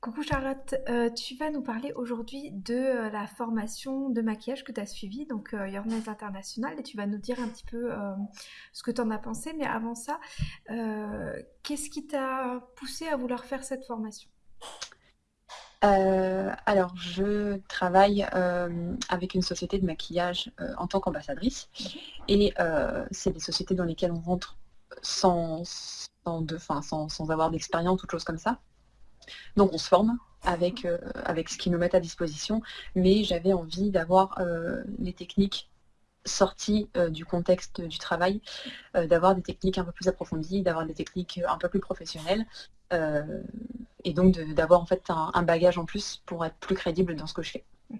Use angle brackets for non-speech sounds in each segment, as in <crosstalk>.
Coucou Charlotte, euh, tu vas nous parler aujourd'hui de euh, la formation de maquillage que tu as suivie, donc euh, Your Nails International, et tu vas nous dire un petit peu ce que tu en as pensé. Mais avant ça, qu'est-ce qui t'a poussé à vouloir faire cette formation? Alors, je travaille avec une société de maquillage en tant qu'ambassadrice et c'est des sociétés dans lesquelles on rentre sans, sans, de, sans, sans avoir d'expérience ou de choses comme ça. Donc on se forme avec, euh, avec ce qu'ils nous mettent à disposition, mais j'avais envie d'avoir euh, les techniques sorties euh, du contexte du travail, d'avoir des techniques un peu plus approfondies, d'avoir des techniques un peu plus professionnelles, et donc d'avoir en fait un, un bagage en plus pour être plus crédible dans ce que je fais. <laughs>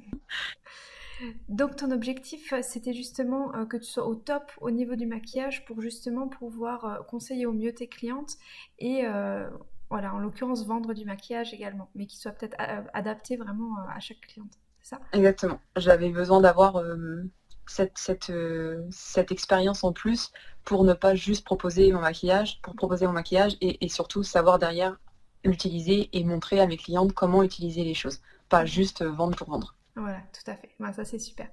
Donc ton objectif, c'était justement que tu sois au top au niveau du maquillage pour justement pouvoir conseiller au mieux tes clientes et voilà, en l'occurrence vendre du maquillage également, mais qui soit peut-être a- adapté vraiment euh, à chaque cliente. C'est ça? Exactement. J'avais besoin d'avoir euh, cette, cette, euh, cette expérience en plus pour ne pas juste proposer mon maquillage, pour proposer mon maquillage et, et surtout savoir derrière l'utiliser et montrer à mes clientes comment utiliser les choses, pas juste euh, vendre pour vendre. Voilà, tout à fait. Ben, ça, c'est super.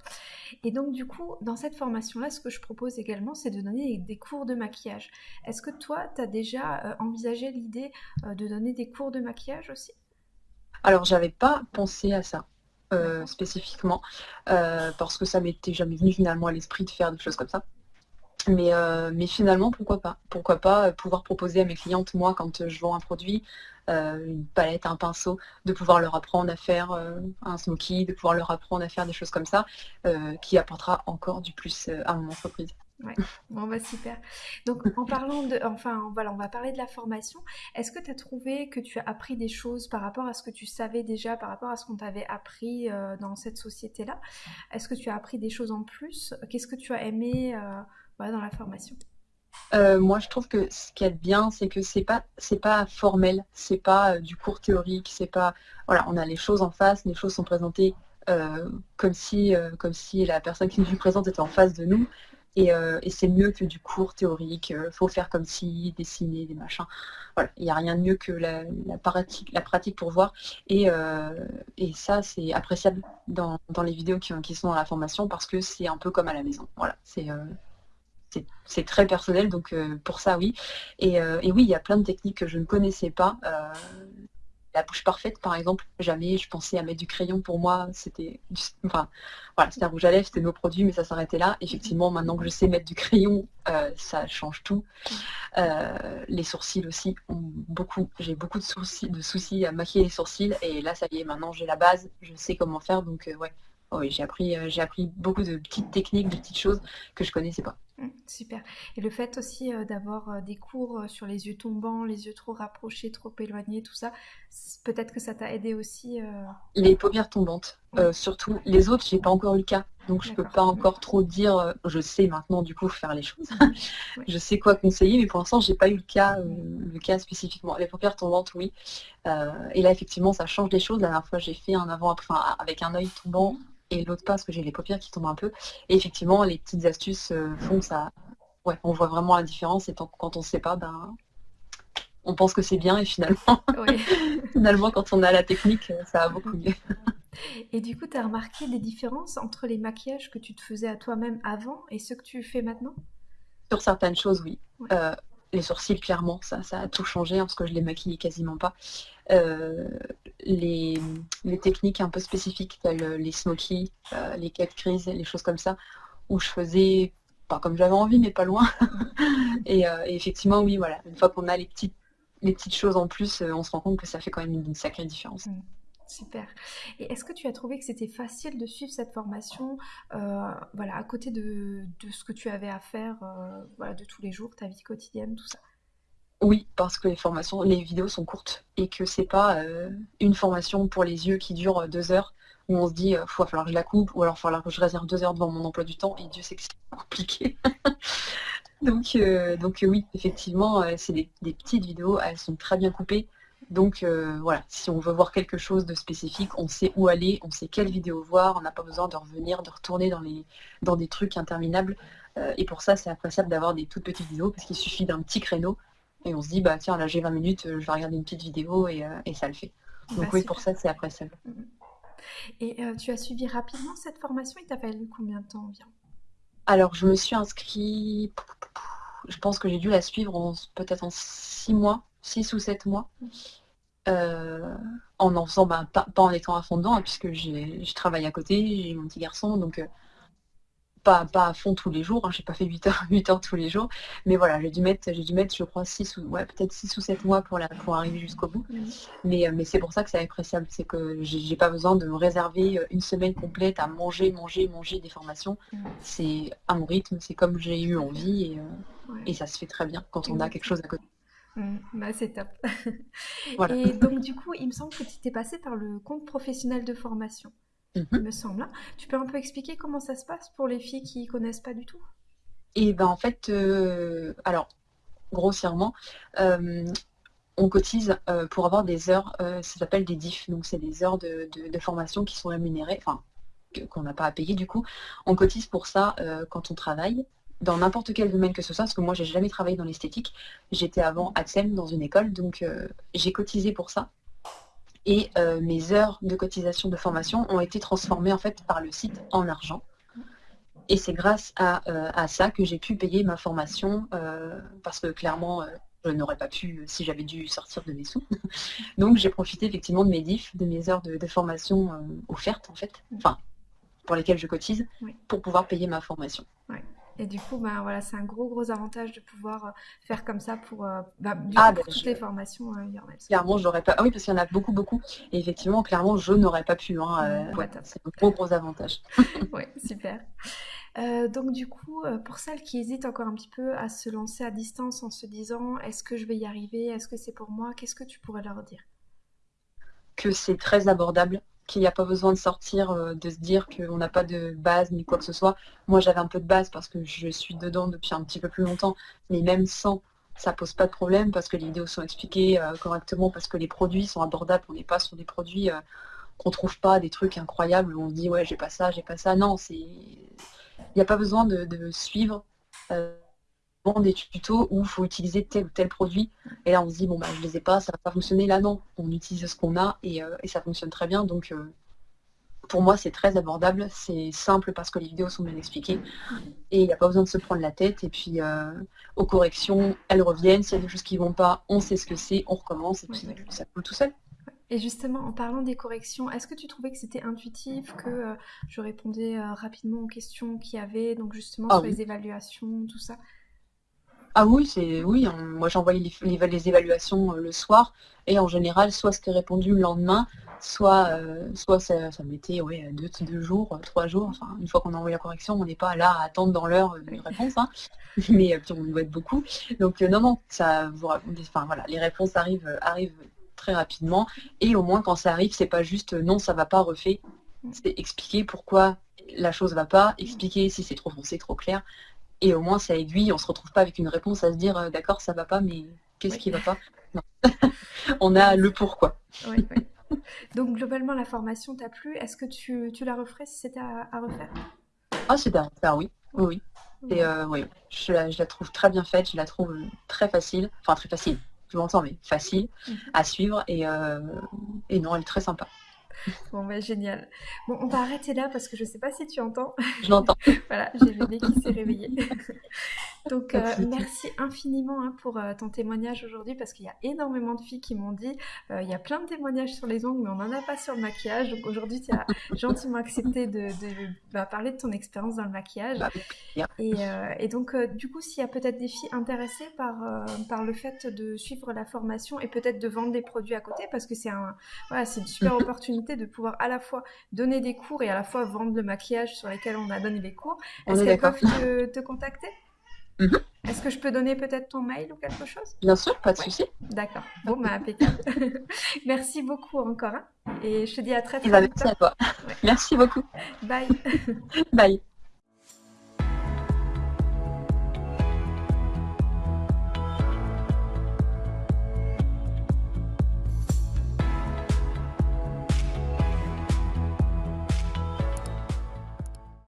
Et donc, du coup, dans cette formation-là, ce que je propose également, c'est de donner des cours de maquillage. Est-ce que toi, tu as déjà euh, envisagé l'idée euh, de donner des cours de maquillage aussi? Alors, j'avais pas pensé à ça euh, spécifiquement parce que ça m'était jamais venu finalement à l'esprit de faire des choses comme ça. Mais, mais finalement, pourquoi pas? Pourquoi pas pouvoir proposer à mes clientes, moi, quand je vends un produit, une palette, un pinceau, de pouvoir leur apprendre à faire euh, un smoky, de pouvoir leur apprendre à faire des choses comme ça, euh, qui apportera encore du plus euh, à mon entreprise. Ouais, bon bah super. Donc en parlant de, enfin voilà, on va parler de la formation. Est-ce que tu as trouvé que tu as appris des choses par rapport à ce que tu savais déjà, par rapport à ce qu'on t'avait appris euh, dans cette société-là? Est-ce que tu as appris des choses en plus? Qu'est-ce que tu as aimé euh, dans la formation? Euh, moi, je trouve que ce qu'il y a de bien, c'est que c'est pas, c'est pas formel, c'est pas euh, du cours théorique, c'est pas, voilà, on a les choses en face, les choses sont présentées euh, comme si, comme si la personne qui nous <laughs> présente était en face de nous, et, c'est mieux que du cours théorique. faut faire comme si, dessiner des machins. Voilà, il n'y a rien de mieux que la, pratique, la pratique pour voir, et, et ça, c'est appréciable dans, dans les vidéos qui, qui sont dans la formation parce que c'est un peu comme à la maison. Voilà, c'est c'est très personnel, donc euh, pour ça, oui. Et, euh, et oui, il y a plein de techniques que je ne connaissais pas. Euh, la bouche parfaite, par exemple, jamais je pensais à mettre du crayon. Pour moi, c'était enfin, voilà, un rouge à lèvres, c'était nos produits, mais ça s'arrêtait là. Effectivement, maintenant que je sais mettre du crayon, ça change tout. Les sourcils aussi ont beaucoup, j'ai beaucoup de soucis, de soucis à maquiller les sourcils, et là, ça y est, maintenant j'ai la base, je sais comment faire, donc ouais. Oh oui, j'ai appris, j'ai appris beaucoup de petites techniques, de petites choses que je connaissais pas. Mm, super. Et le fait aussi euh, d'avoir euh, des cours euh, sur les yeux tombants, les yeux trop rapprochés, trop éloignés, tout ça, peut-être que ça t'a aidé aussi. euh, Les paupières tombantes, euh, surtout. Les autres, j'ai pas encore eu le cas, donc je peux d'accord. pas Mm, encore trop dire. Je sais maintenant du coup faire les choses. <laughs> Je sais quoi conseiller, mais pour l'instant, j'ai pas eu le cas, euh, Mm, le cas spécifiquement. Les paupières tombantes, oui. Et là, effectivement, ça change les choses. La dernière fois, j'ai fait un avant, enfin, avec un œil tombant. Et l'autre pas parce que j'ai les paupières qui tombent un peu. Et effectivement, les petites astuces euh, font ça. Ouais, on voit vraiment la différence. Et tant- quand on sait pas, ben, on pense que c'est bien et finalement, Oui. <laughs> finalement, quand on a la technique, ça va beaucoup mieux. Et du coup, tu as remarqué des différences entre les maquillages que tu te faisais à toi-même avant et ceux que tu fais maintenant? Sur certaines choses, oui. Ouais. Euh, les sourcils, clairement, ça, ça a tout changé hein, parce que je les maquille quasiment pas. Euh, les, techniques un peu spécifiques, telles euh, les smokies, euh, les cat crease, les choses comme ça, où je faisais pas comme j'avais envie, mais pas loin. <laughs> Et, euh, et effectivement, oui, voilà, une fois qu'on a les petites, choses en plus, on se rend compte que ça fait quand même une, sacrée différence. Mm. Super. Et est-ce que tu as trouvé que c'était facile de suivre cette formation, voilà, à côté de, ce que tu avais à faire, voilà, de tous les jours, ta vie quotidienne, tout ça? Oui, parce que les formations, les vidéos sont courtes et que c'est pas euh, une formation pour les yeux qui dure euh, deux heures où on se dit, il va falloir que je la coupe ou alors il va falloir que je réserve deux heures devant mon emploi du temps et Dieu sait que c'est <laughs> compliqué. <laughs> Donc, euh, donc euh, oui, effectivement, euh, c'est des, des petites vidéos, elles sont très bien coupées. Donc euh, voilà, si on veut voir quelque chose de spécifique, on sait où aller, on sait quelle vidéo voir, on n'a pas besoin de revenir, de retourner dans, les, dans des trucs interminables. Euh, et pour ça, c'est appréciable d'avoir des toutes petites vidéos parce qu'il suffit d'un petit créneau et on se dit, bah tiens, là j'ai 20 minutes, euh, je vais regarder une petite vidéo et, euh, et ça le fait. Donc Bah, oui, pour ça, c'est appréciable. Mmh Et euh, tu as suivi rapidement cette formation? Il t'a fallu combien de temps environ? Alors, je me suis inscrit, je pense que j'ai dû la suivre en peut-être en 6 mois, 6 ou 7 mois, Mmh. heu, en en faisant, ben, pas pas en étant à fond dedans, hein, puisque j'ai je travaille à côté, j'ai mon petit garçon, donc pas pas à fond tous les jours, hein, j'ai pas fait 8 heures <laughs> 8 heures tous les jours, mais voilà, j'ai dû mettre j'ai dû mettre, je crois 6 ou ouais, peut-être 6 ou 7 mois pour la pour arriver jusqu'au bout. Mmh. Mais, heu, mais c'est pour ça que c'est appréciable, c'est que j'ai pas besoin de me réserver, heu, une semaine complète à manger, manger, manger des formations. Mmh. C'est à mon rythme, c'est comme j'ai eu envie et Ouais, et ça se fait très bien quand on a quelque chose à côté. Mmh. Bah, c'est top. <laughs> Voilà. Et donc du coup, il me semble que tu étais passée par le compte professionnel de formation, Il mh. me semble, hein? Tu peux un peu expliquer comment ça se passe pour les filles qui connaissent pas du tout? Et ben, en fait, heu, alors grossièrement, hem, on cotise, heu, pour avoir des heures, heu, ça s'appelle des DIF, donc c'est des heures de de de formation qui sont rémunérées, enfin, qu'on n'a pas à payer du coup. On cotise pour ça, quand on travaille, dans n'importe quel domaine que ce soit, parce que moi j'ai jamais travaillé dans l'esthétique. J'étais avant. ATSEM dans une école, donc j'ai cotisé pour ça et heu, mes heures de cotisation de formation ont été transformées en fait par le site en argent et c'est grâce à, heu, à ça que j'ai pu payer ma formation, heu, parce que clairement, je n'aurais pas pu si j'avais dû sortir de mes sous. <laughs> Donc j'ai profité effectivement de mes DIF, de mes heures de de formation, offertes en fait, enfin, pour lesquelles je cotise, Oui. pour pouvoir payer ma formation. Ouais. Et du coup, ben voilà, c'est un gros, gros avantage de pouvoir, heu, faire comme ça pour, heu, bah, du Ah coup ben pour toutes je les formations, sont clairement j'aurais pas ah oui parce qu'il y en a beaucoup, beaucoup et effectivement clairement je n'aurais pas pu, hein, ouais, c'est un gros, gros avantage. <laughs> Ouais, super. Donc du coup, pour celles qui hésitent encore un petit peu à se lancer à distance en se disant: «Est-ce que je vais y arriver? Est-ce que c'est pour moi?» qu'est-ce que tu pourrais leur dire? Que c'est très abordable, qu'il y a pas besoin de sortir, heu, de se dire qu'on n'a pas de base ni quoi que ce soit. Moi j'avais un peu de base parce que je suis dedans depuis un petit peu plus longtemps, mais même sans, ça pose pas de problème parce que les vidéos sont expliquées, heu, correctement, parce que les produits sont abordables. On n'est pas sur des produits, heu, qu'on trouve pas, des trucs incroyables où on se dit: «Ouais, j'ai pas ça, j'ai pas ça». Non, c'est il y a pas besoin de de suivre, des tutos où il faut utiliser tel ou tel produit et là on se dit: «Bon bah, je les ai pas, ça va pas fonctionner». Là non, on utilise ce qu'on a et heu, et ça fonctionne très bien donc heu, pour moi c'est très abordable, c'est simple parce que les vidéos sont bien expliquées et il y a pas besoin de se prendre la tête et puis, heu, aux corrections, elles reviennent. S'il y a des choses qui vont pas, on sait ce que c'est, on recommence et puis ouais. ça coule tout seul. Et justement, en parlant des corrections, est-ce que tu trouvais que c'était intuitif, que, je répondais, rapidement aux questions qu'il y avait, donc justement Ah sur oui. les évaluations, tout ça? Ah oui, c'est oui, moi j'envoyais les les va les évaluations, heu, le soir et en général, soit c'était répondu le lendemain, soit, heu, soit ça ça mettait, ouais, 2 t 2 jours, heu, 3 jours, enfin une fois qu'on a envoyé la correction, on n'est pas là à attendre dans l'heure, heu, une réponse, hein. <laughs> Mais puis on doit être beaucoup. Donc non, non, ça enfin voilà, les réponses arrivent, arrivent très rapidement et au moins quand ça arrive, c'est pas juste, «Non, ça va pas, refais». Mmh. C'est expliquer pourquoi la chose va pas, expliquer si c'est trop foncé, trop clair et au moins ça aiguille, on se retrouve pas avec une réponse à se dire, heu: «D'accord, ça va pas, mais qu'est-ce Oui. qui va pas?» non. <laughs> On Ouais, a le pourquoi. oui, oui. Donc globalement, la formation t'a plu. Est-ce que tu tu la referais si c'était à à refaire? Ah c'est à refaire, oui. Oui, Ouais. oui. Et heu, oui, je la je la trouve très bien faite, je la trouve, heu, très facile, enfin très facile, tu m'entends, mais facile Mmh mh. à suivre et et non, elle est très sympa. <laughs> Bon bah, génial. Bon, on va arrêter là parce que je sais pas si tu entends. Je l'entends. <laughs> Voilà, j'ai bébé qui s'est réveillé. <laughs> Donc souci. merci infiniment, hein, pour, heu, ton témoignage aujourd'hui parce qu'il y a énormément de filles qui m'ont dit, heu: «Il y a plein de témoignages sur les ongles, mais on en a pas sur le maquillage». Donc aujourd'hui, tu as <laughs> gentiment accepté de de, bah, parler de ton expérience dans le maquillage et donc du coup, s'il y a peut-être des filles intéressées par, le fait de suivre la formation et peut-être de vendre des produits à côté parce que c'est un voilà, c'est une super mh. opportunité de pouvoir à la fois donner des cours et à la fois vendre le maquillage sur lesquels on a donné des cours. Est-ce est qu'elles peuvent te te contacter? Mmh mh. Est-ce que je peux donner peut-être ton mail ou quelque chose? Bien sûr, pas de Ouais? souci. D'accord. Bon, bah, impeccable. <laughs> Merci beaucoup encore, hein, et je te dis à très, très bah, vite, merci hein. à toi. Ouais. Merci beaucoup. Bye. <laughs> Bye.